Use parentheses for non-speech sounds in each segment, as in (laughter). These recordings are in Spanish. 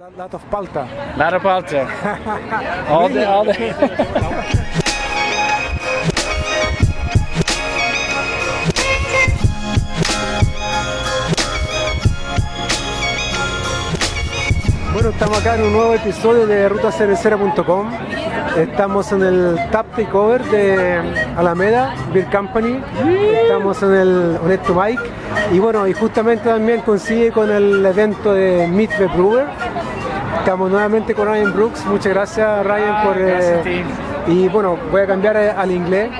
A lot of palta. Lot of palta. (laughs) all day, all. Bueno, estamos acá en un nuevo episodio de rutacervecera.com. Estamos en el Tap Takeover de Alameda Beer Company. Estamos en el Honesto Mike. Y bueno, y justamente también coincide con el evento de Meet the Brewer. Estamos nuevamente con Ryan Brooks. Muchas gracias Ryan por... eh, y bueno, voy a cambiar eh, al inglés.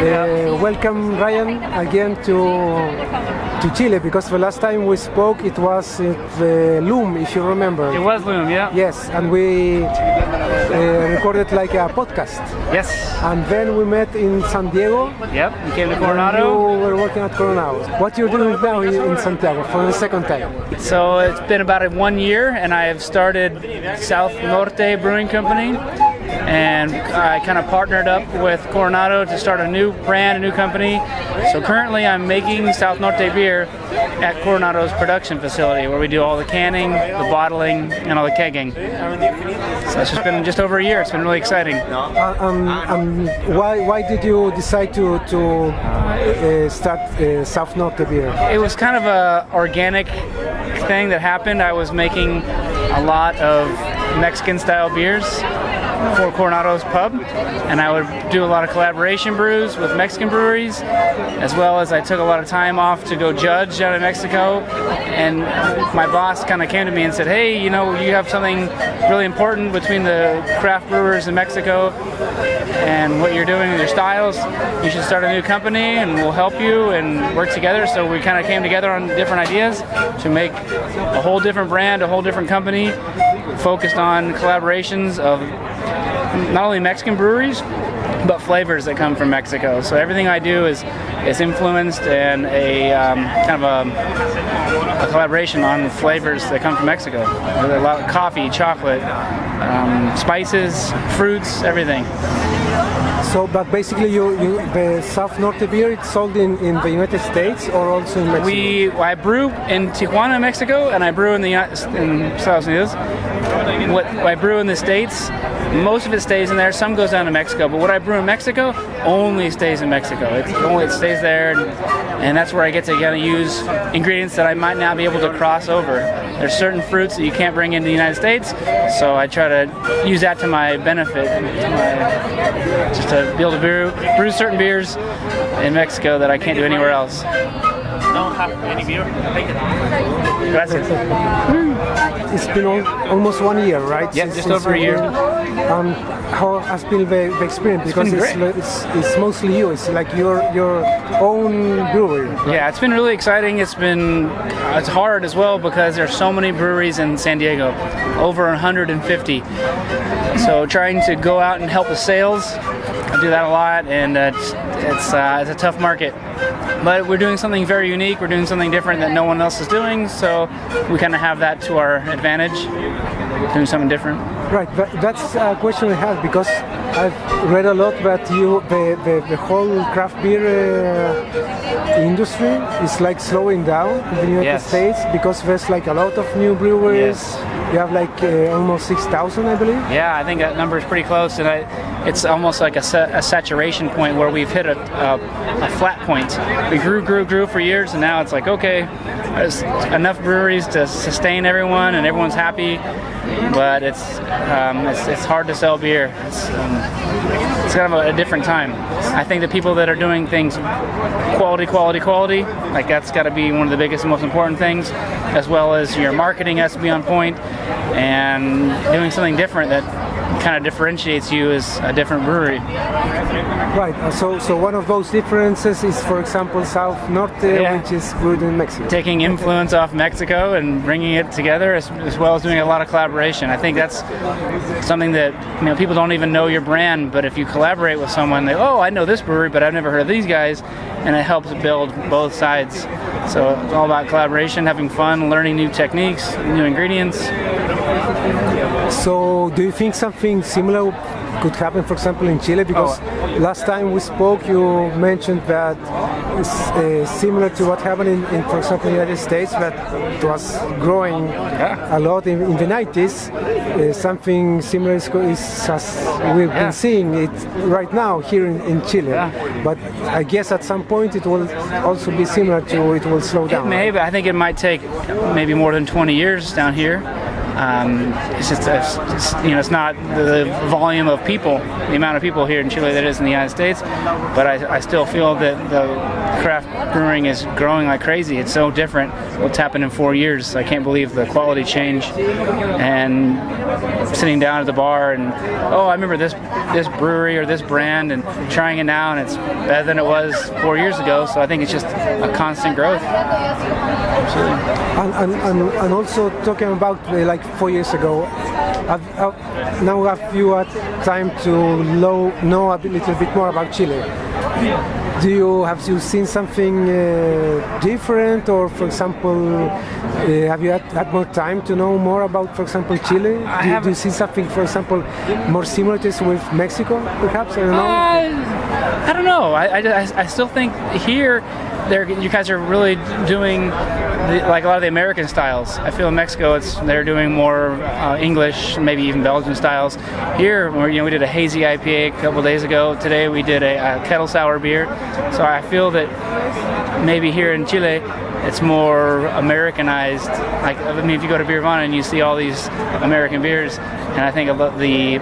Eh, welcome Ryan again to to Chile because the last time we spoke it was at the Loom, if you remember. It was Loom, yeah. Yes, and we uh, recorded like a podcast. Yes. And then we met in San Diego. Yep. You came to Coronado. You were working at Coronado. What you're doing now in, in Santiago for the second time? So it's been about one year, and I have started South Norte Brewing Company, and I kind of partnered up with Coronado to start a new brand, a new company. So currently, I'm making South Norte beer at Coronado's production facility, where we do all the canning, the bottling, and all the kegging. So it's just been just over a year. It's been really exciting. Uh, um, um, why, why did you decide to, to uh, start uh, South Norte beer? It was kind of a organic thing that happened. I was making a lot of Mexican style beers for Coronado's pub, and I would do a lot of collaboration brews with Mexican breweries, as well as I took a lot of time off to go judge out of Mexico. And my boss kind of came to me and said, "Hey, you know, you have something really important between the craft brewers in Mexico and what you're doing with your styles. You should start a new company, and we'll help you and work together." So we kind of came together on different ideas to make a whole different brand, a whole different company, focused on collaborations of not only Mexican breweries, but flavors that come from Mexico. So everything I do is is influenced and a um, kind of a, a collaboration on flavors that come from Mexico. A lot of coffee, chocolate, um, spices, fruits, everything. So, but basically, you, you the South Norte beer it's sold in, in the United States or also in Mexico. We I brew in Tijuana, Mexico, and I brew in the in Estados Unidos. What I brew in the states, most of it stays in there. Some goes down to Mexico, but what I brew in Mexico only stays in Mexico. It only it stays there, and, and that's where I get to kind of use ingredients that I might not be able to cross over. There's certain fruits that you can't bring into the United States, so I try to use that to my benefit, to my, just to be able to brew, brew certain beers in Mexico that I can't do anywhere else. Don't have any beer. Gracias. Mm. It's been al- almost one year, right? Yeah, since- just since over a year. Um, how has been the, the experience? Because it's, li- it's, it's mostly you. It's like your your own brewery. Yeah, it's been really exciting. It's been it's hard as well because there's so many breweries in San Diego, over 150. So trying to go out and help the sales, I do that a lot, and uh, it's it's, uh, it's a tough market. But we're doing something very unique. We're doing something different that no one else is doing. So we kind of have that to our advantage, doing something different. Right, that, that's a question I have because I've read a lot that you the, the, the whole craft beer uh, industry is like slowing down in the United Yes. States because there's like a lot of new breweries. Yes. You have like uh, almost six thousand, I believe. Yeah, I think that number is pretty close, and I, it's almost like a, sa- a saturation point where we've hit a, a, a flat point. We grew, grew, grew for years, and now it's like okay, enough breweries to sustain everyone, and everyone's happy, but it's um, it's, it's hard to sell beer. It's, um, it's kind of a, a different time. I think the people that are doing things quality, quality, quality, like that's got to be one of the biggest and most important things, as well as your marketing has to be on point, and doing something different that kind of differentiates you as a different brewery. Right. uh, So so one of those differences is, for example, South Norte, Yeah. which is brewed in Mexico. Taking influence off Mexico and bringing it together, as, as well as doing a lot of collaboration. I think that's something that you know people don't even know your brand, but if you collaborate with someone, they oh I know this brewery, but I've never heard of these guys, and it helps build both sides. So it's all about collaboration, having fun, learning new techniques, new ingredients. So do you think something similar could happen, for example, in Chile? Because Oh. last time we spoke, you mentioned that it's uh, similar to what happened in, in, for example, the United States, that it was growing a lot in, in the 90s. Uh, something similar is, is as we've Yeah. been seeing it right now here in, in Chile. Yeah. But I guess at some point it will also be similar to it will slow down. may, but I think it might take maybe more than 20 years down here. Um, it's just, it's, it's, you know, it's not the volume of people, the amount of people here in Chile that is in the United States, but I, I still feel that the craft brewing is growing like crazy. It's so different. What's happened in four years? I can't believe the quality change. And sitting down at the bar and oh, I remember this this brewery or this brand and trying it now, and it's better than it was four years ago. So I think it's just a constant growth. And, and, and, and also talking about uh, like four years ago, have, have, now have you had time to lo- know a little bit more about Chile? Do you have you seen something uh, different, or for example, uh, have you had, had more time to know more about, for example, Chile? I do, you- do you see something, for example, more similarities with Mexico, perhaps? I don't know. Uh, I don't know. I, I, I still think here, there you guys are really doing the, like a lot of the American styles. I feel in Mexico, it's they're doing more uh, English, maybe even Belgian styles. Here, you know, we did a hazy IPA a couple days ago. Today, we did a, a kettle sour beer. So I feel that maybe here in Chile, it's more Americanized. Like I mean, if you go to Beervana and you see all these American beers, and I think the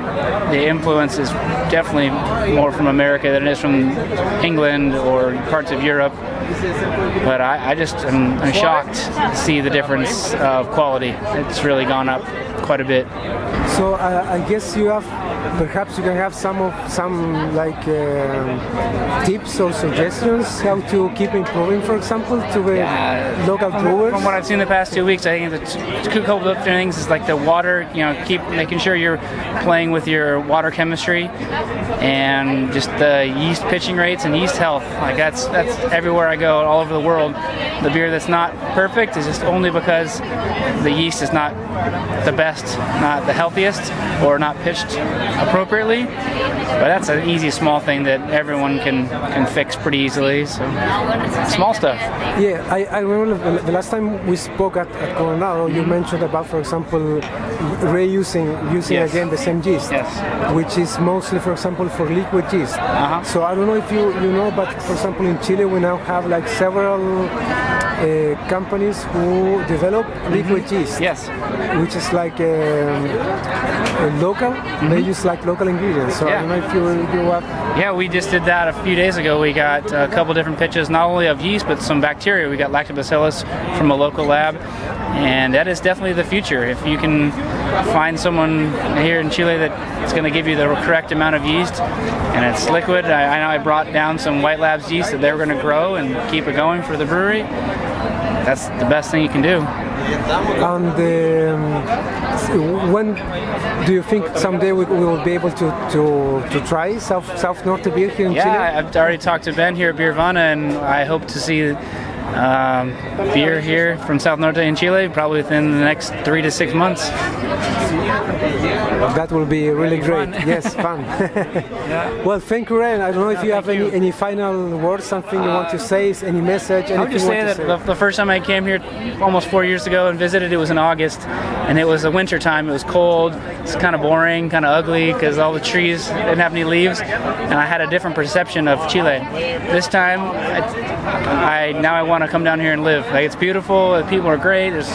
the influence is definitely more from America than it is from England or parts of Europe. But I, I just am I'm shocked to see the difference of quality. It's really gone up quite a bit. So uh, I guess you have, perhaps you can have some of some like um tips or suggestions how to keep improving, for example, to the local From, brewers. from what I've seen the past two weeks, I think the two couple of things is like the water. You know, keep making sure you're playing with your water chemistry and just the yeast pitching rates and yeast health. Like that's that's everywhere I go, all over the world. The beer that's not perfect is just only because the yeast is not the best, not the healthiest, or not pitched appropriately. But that's an easy small thing that everyone can can fix pretty easily. So small stuff. Yeah, I, I remember the- last time we spoke at, at Coronado, you mentioned about, for example, reusing using Yes. again the same yeast, Yes. which is mostly, for example, for liquid yeast. Uh-huh. So I don't know if you, you know, but for example, in Chile we now have like several uh, companies who develop liquid yeast. Mm-hmm. Yes. which is like um, local. They use like local ingredients. So I Mm-hmm. Yeah. don't know if you you have. Yeah, we just did that a few days ago. We got a couple different pitches, not only of yeast, but some bacteria. We got lactobacillus from a local lab, and that is definitely the future. If you can find someone here in Chile that's going to give you the correct amount of yeast, and it's liquid, I, I know I brought down some White Labs yeast that they were going to grow and keep it going for the brewery. That's the best thing you can do. And um, when do you think someday we, will be able to, to, to try South South Norte beer here in Yeah, Chile? I've already talked to Ben here at Beervana, and I hope to see um, beer here from South Norte in Chile probably within the next three to six months. That will be really great. (laughs) fun. yes, fun. Well, thank you, Ryan. I don't know if you have any, you. any final words, something you want to say, any message, I would just you say that the, the first time I came here almost four years ago and visited, it was in August, and it was a winter time. It was cold. It's kind of boring, kind of ugly because all the trees didn't have any leaves, and I had a different perception of Chile. This time, I, I now I want to come down here and live. Like it's beautiful. The people are great. It's,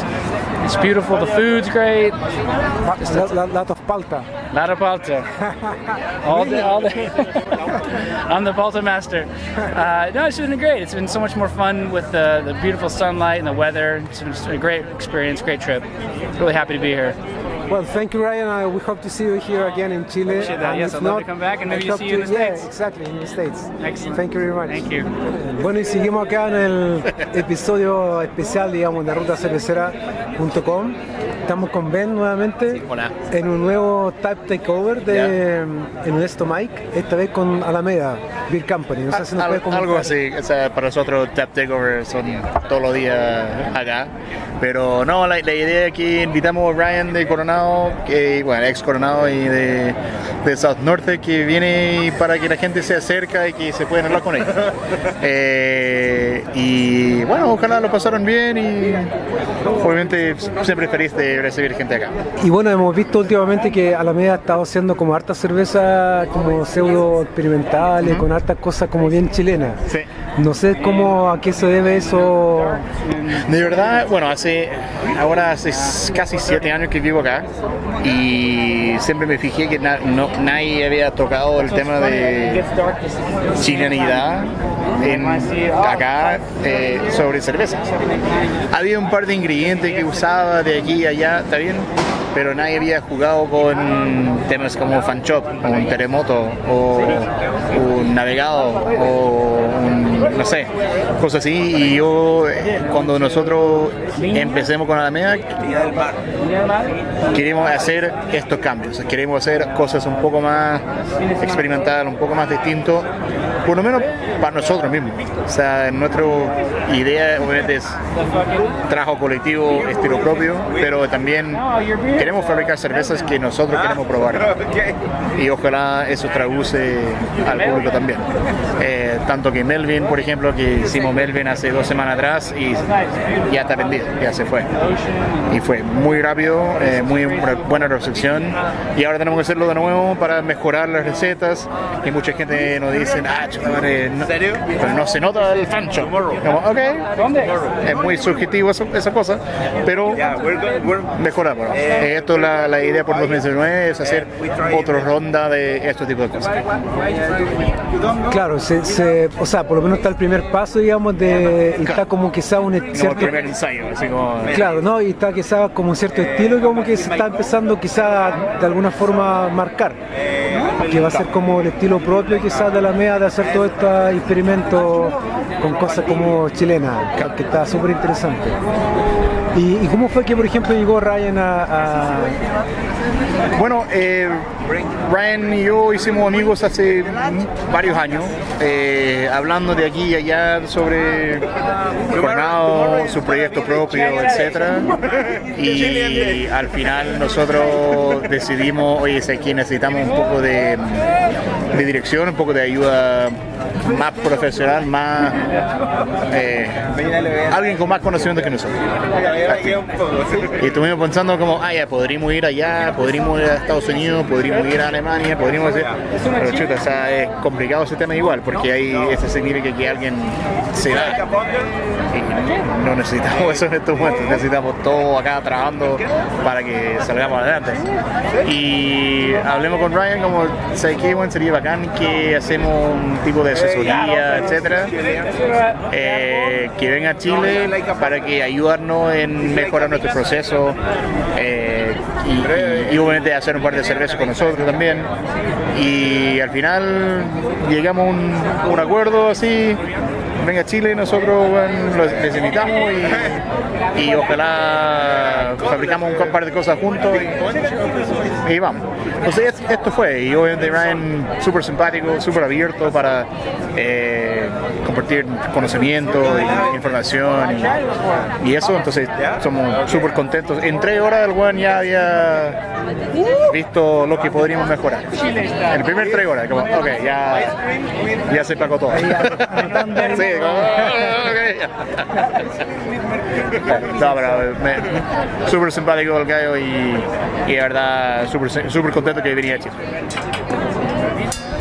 it's beautiful. The food's great. A lot, lot of palta. A Lot of palta. (laughs) all day, all day. (laughs) I'm the palta master. Uh, no, it's been great. It's been so much more fun with the, the beautiful sunlight and the weather. It's been a great experience, great trip. Really happy to be here. Well, thank you, Ryan. Uh, we hope to see you here again in Chile. Appreciate that. And Yes, I'd love to come back and maybe see you in the yeah, States. exactly, in the States. Excellent. Thank you very much. Thank you. Bueno, y seguimos acá en el episodio especial, digamos, de rutacervecera.com. Estamos con Ben nuevamente hola. en un nuevo Type Takeover de en un Esto Mike, esta vez con Alameda Beer Company. No sé si nos Al- puede comentar. algo así, o sea, para nosotros Tap Takeover son todos los días acá. Pero no, la, la idea aquí invitamos a Ryan de Coronado, que, bueno, ex Coronado y de, de South Norte, que viene para que la gente se acerca y que se puedan hablar con ellos. Eh, y bueno, ojalá lo pasaron bien y obviamente siempre feliz de recibir gente acá. Y bueno, hemos visto últimamente que Alameda ha estado haciendo como harta cerveza como pseudo experimentales, con hartas cosas como bien chilenas. Sí. No sé cómo, a qué se debe eso. De verdad, bueno, hace ahora hace casi siete años que vivo acá y siempre me fijé que na- no- nadie había tocado el tema de chilenidad en, acá eh, sobre cerveza. Había un par de ingredientes que usaba de aquí y allá, está bien, pero nadie había jugado con temas como fan shop, un terremoto, o un navegado, o no sé, cosas así. Y yo, cuando nosotros empecemos con Alameda, queremos hacer estos cambios, queremos hacer cosas un poco más experimentales, un poco más distintos, por lo menos para nosotros mismos. O sea, nuestra idea obviamente es trabajo colectivo, estilo propio, pero también queremos fabricar cervezas que nosotros queremos probar. Y ojalá eso traduce al público también. Eh, tanto que Melvin, por ejemplo, que hicimos Melvin hace dos semanas atrás y ya está vendido, ya se fue. Y fue muy rápido, eh, muy buena recepción. Y ahora tenemos que hacerlo de nuevo para mejorar las recetas. Y mucha gente nos dice, ah, chuta madre, no, pero no se nota el fancho. Como, ok, es muy subjetivo eso- esa cosa, pero mejoramos. Eh, Esto es la, la idea por 2019 es hacer otra ronda de este tipo de cosas. Claro, se, se- o sea, por lo menos está el primer paso, digamos, de y está como quizá un Como el cierto primer ensayo, así como... Claro, ¿no? Y está quizá como un cierto estilo como que se está empezando quizá de alguna forma a marcar. Que va a ser como el estilo propio quizás de la MEA de hacer todo este experimento con cosas como chilenas, que está súper interesante. ¿Y, cómo fue que, por ejemplo, llegó Ryan a... Bueno, eh, Ryan y yo hicimos amigos hace varios años, eh, hablando de aquí y allá sobre Coronado, su proyecto propio, etcétera. Y al final nosotros decidimos, oye, sé que necesitamos un poco de, de dirección, un poco de ayuda más profesional, más eh, alguien con más conocimiento que nosotros. Y estuvimos pensando como, ah, ya, podríamos ir allá, podríamos ir a Estados Unidos, podríamos ir a Alemania, podríamos ir... Pero chuta, o sea, es complicado ese tema igual, porque ahí eso significa que alguien se no necesitamos (laughs) eso en estos momentos, necesitamos todo acá trabajando para que salgamos adelante. Y hablemos con Ryan como, ¿sabes qué? Bueno, sería bacán que hacemos un tipo de asesoría, etcétera, eh, que a Chile para que ayudarnos en mejorar nuestro proceso eh, y, y- y obviamente hacer un par de cervezas con nosotros también. Y al final llegamos a un, un acuerdo así, venga a Chile, nosotros bueno, les invitamos y, y ojalá fabricamos un par de cosas juntos y, y vamos. Entonces es- esto fue, y obviamente Ryan súper simpático, súper abierto para eh, compartir conocimiento y información y, y eso, entonces somos súper contentos. En tres horas el weón ya había visto lo que podríamos mejorar. El primer tres horas, como, ok, ya, ya se pagó todo. (laughs) sí, como, ok. No, pero súper simpático el gallo y, y de verdad súper súper contento que venía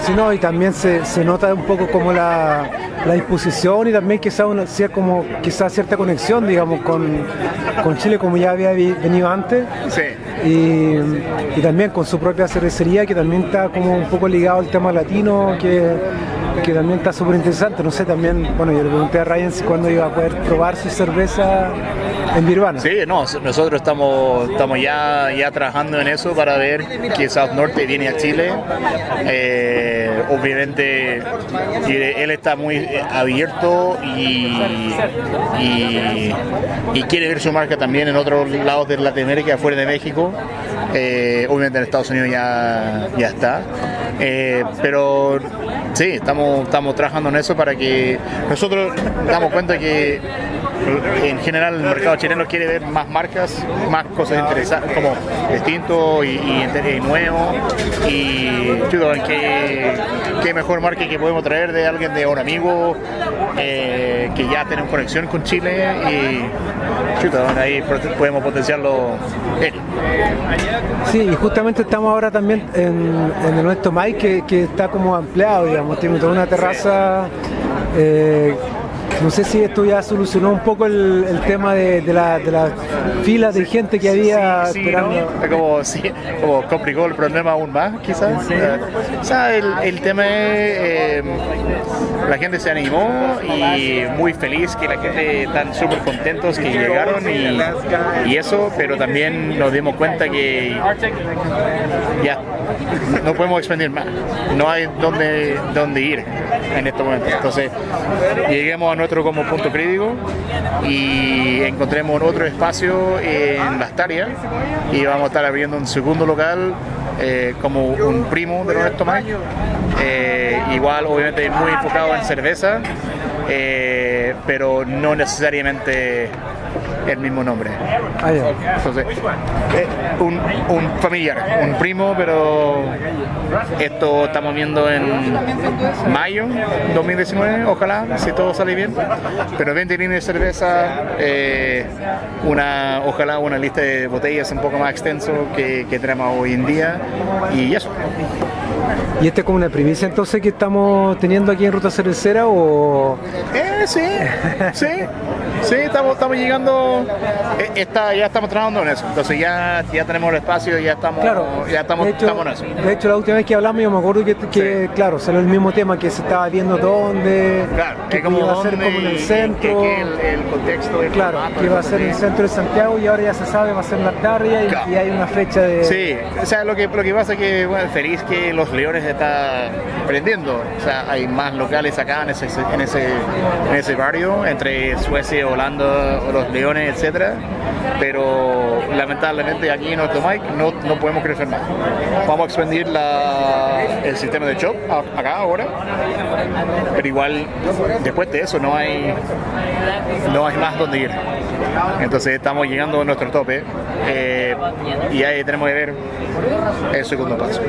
Sí, no, y también se, se nota un poco como la, la disposición y también quizá una, como quizá cierta conexión, digamos, con, con Chile como ya había vi- venido antes. Sí. y, y también con su propia cervecería que también está como un poco ligado al tema latino que, que también está súper interesante no sé también bueno yo le pregunté a Ryan si cuándo iba a poder probar su cerveza en Birvana Sí, no, nosotros estamos, estamos ya, trabajando en eso para ver que South Norte viene a Chile. Eh, obviamente él está muy abierto y, quiere ver su marca también en otros lados de Latinoamérica, fuera de México. Eh, obviamente en Estados Unidos ya, ya está. Eh, pero sí, estamos, estamos trabajando en eso para que nosotros damos cuenta que en general el mercado chileno quiere ver más marcas, más cosas interesantes, como distinto y, y, nuevo. Y chuto, ¿qué, qué mejor marca que podemos traer de alguien de un amigo eh, que ya tiene conexión con Chile y chuto, ahí podemos potenciarlo. Sí, y justamente estamos ahora también en, en nuestro Mike que, que, está como ampliado, digamos, tiene toda una terraza. Eh, no sé si esto ya solucionó un poco el, tema de, la, de la fila de gente que había sí, esperando. Como, sí, como complicó el problema aún más, quizás. O sea, el, tema es, eh, la gente se animó y muy feliz que la gente están súper contentos que llegaron y, y, eso, pero también nos dimos cuenta que ya no podemos expandir más, no hay dónde, dónde ir en este momento. Entonces, lleguemos a nuestro como punto crítico y encontremos otro espacio en las y vamos a estar abriendo un segundo local eh, como un primo de nuestro tamaño. Eh, igual, obviamente, muy enfocado en cerveza, eh, pero no necesariamente el mismo nombre. Ah, Entonces, eh, un, un, familiar, un primo, pero esto estamos viendo en mayo 2019, ojalá, si todo sale bien. Pero 20 líneas de cerveza, eh, una, ojalá una lista de botellas un poco más extenso que, que tenemos hoy en día y eso. ¿Y este es como una primicia entonces que estamos teniendo aquí en Ruta Cervecera o...? Eh, sí, sí, sí, estamos, estamos llegando, eh, está, ya estamos trabajando en eso, entonces ya, ya tenemos el espacio, ya estamos, claro, ya estamos, hecho, estamos en eso. De hecho, la última vez que hablamos yo me acuerdo que, que claro, salió el mismo tema, que se estaba viendo dónde, claro, que, como iba a ser como en el centro, que, el, el, contexto, claro, que iba a ser en el centro de Santiago y ahora ya se sabe, va a ser la tarde y, claro. y, hay una fecha de... Sí, o sea, lo que, lo que pasa es que, bueno, feliz que los Leones está prendiendo. O sea, hay más locales acá en ese, en ese, en ese barrio, entre Suecia, Holanda, los Leones, etcétera. Pero lamentablemente aquí en nuestro Mike no, no podemos crecer más. Vamos a expandir la, el sistema de shop acá ahora, pero igual después de eso no hay, no hay más donde ir. Entonces estamos llegando a nuestro tope eh, y ahí tenemos que ver el segundo paso.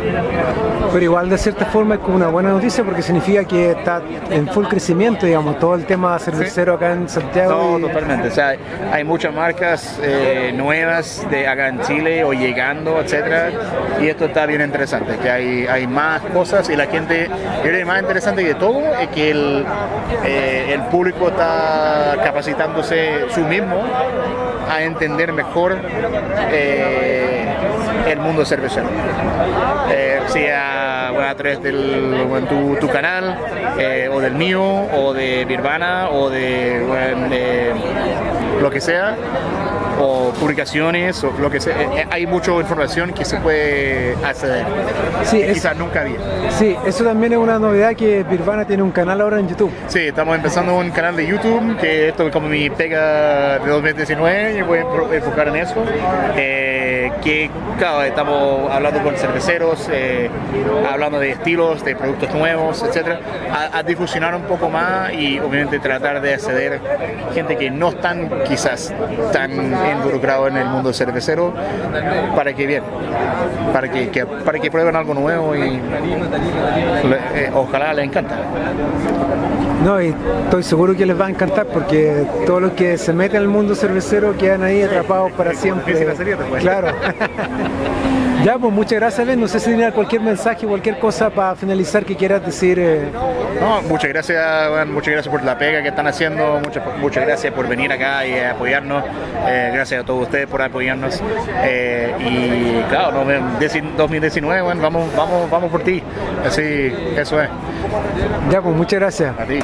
Pero igual de cierta forma es como una buena noticia porque significa que está en full crecimiento, digamos, todo el tema cervecero acá en Santiago. No, y... totalmente. O sea, hay muchas marcas eh, nuevas de acá en Chile o llegando, etcétera, y esto está bien interesante, que hay, hay más cosas y la gente, yo creo que más interesante que todo es que el, eh, el público está capacitándose su mismo a entender mejor eh, el mundo cervecero. Eh, sea a través del tu, canal, eh, o del mío, o de Birvana, o de lo que sea o publicaciones o lo que sea. Hay mucha información que se puede acceder. Sí, es, quizás nunca había. Sí, eso también es una novedad que Birvana tiene un canal ahora en YouTube. Sí, estamos empezando un canal de YouTube, que esto es como mi pega de 2019 y voy a enfocar en eso. Eh, que claro, estamos hablando con cerveceros, eh, hablando de estilos, de productos nuevos, etcétera, a, a, difusionar un poco más y obviamente tratar de acceder gente que no están quizás tan involucrado en el mundo cervecero para que bien, para que, que para que prueben algo nuevo y le, eh, ojalá les encanta. No, y estoy seguro que les va a encantar porque todos los que se meten al mundo cervecero quedan ahí atrapados para siempre. Claro. (laughs) Ya, pues muchas gracias, Ben. No sé si tenía cualquier mensaje, cualquier cosa para finalizar que quieras decir. Eh... No, muchas gracias, bueno, muchas gracias por la pega que están haciendo, muchas, muchas gracias por venir acá y apoyarnos. Eh, gracias a todos ustedes por apoyarnos. Eh, y claro, no, 2019, bueno, vamos, vamos, vamos por ti. Así, eso es. Ya, pues muchas gracias. A ti.